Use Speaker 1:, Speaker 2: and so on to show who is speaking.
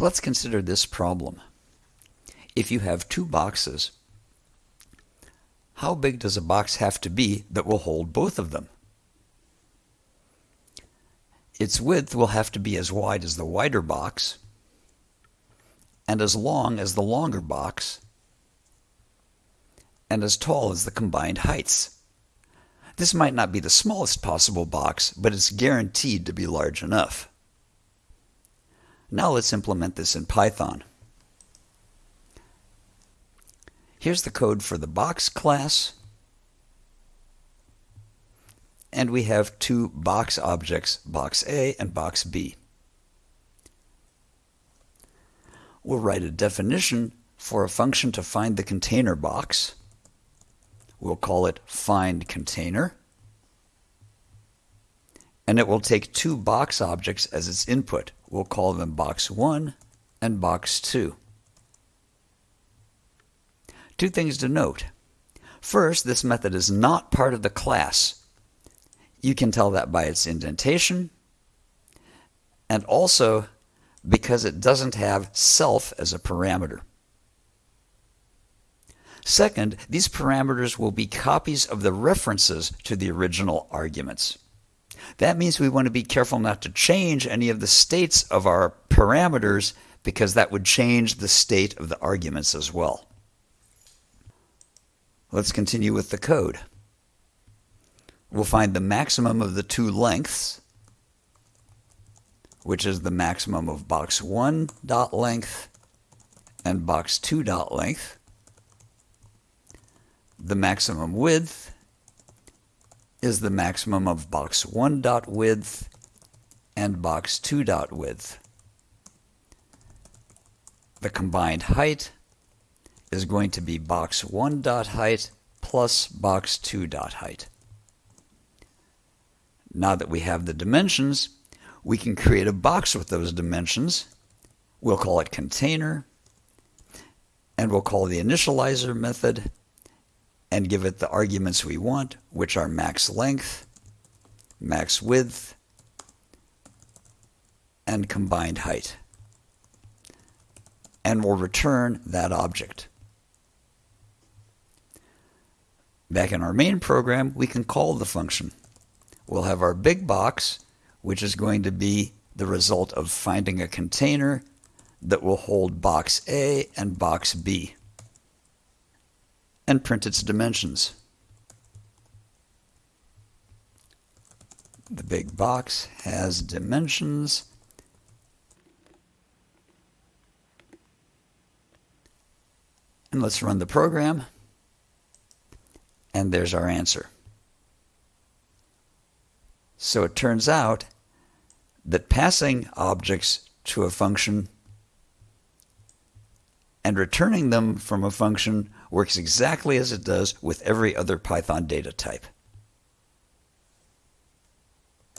Speaker 1: Let's consider this problem. If you have two boxes, how big does a box have to be that will hold both of them? Its width will have to be as wide as the wider box and as long as the longer box and as tall as the combined heights. This might not be the smallest possible box, but it's guaranteed to be large enough. Now let's implement this in Python. Here's the code for the box class. And we have two box objects, box A and box B. We'll write a definition for a function to find the container box. We'll call it find container. And it will take two box objects as its input. We'll call them box 1 and box 2. Two things to note. First, this method is not part of the class. You can tell that by its indentation, and also because it doesn't have self as a parameter. Second, these parameters will be copies of the references to the original arguments. That means we want to be careful not to change any of the states of our parameters because that would change the state of the arguments as well. Let's continue with the code. We'll find the maximum of the two lengths, which is the maximum of box 1 dot length and box 2 dot length. The maximum width is the maximum of box 1 dot width and box 2 dot width. The combined height is going to be box 1 dot height plus box 2 dot height. Now that we have the dimensions, we can create a box with those dimensions. We'll call it container, and we'll call the initializer method and give it the arguments we want, which are max length, max width, and combined height. And we'll return that object. Back in our main program, we can call the function. We'll have our big box, which is going to be the result of finding a container that will hold box A and box B and print its dimensions. The big box has dimensions and let's run the program and there's our answer. So it turns out that passing objects to a function and returning them from a function works exactly as it does with every other Python data type.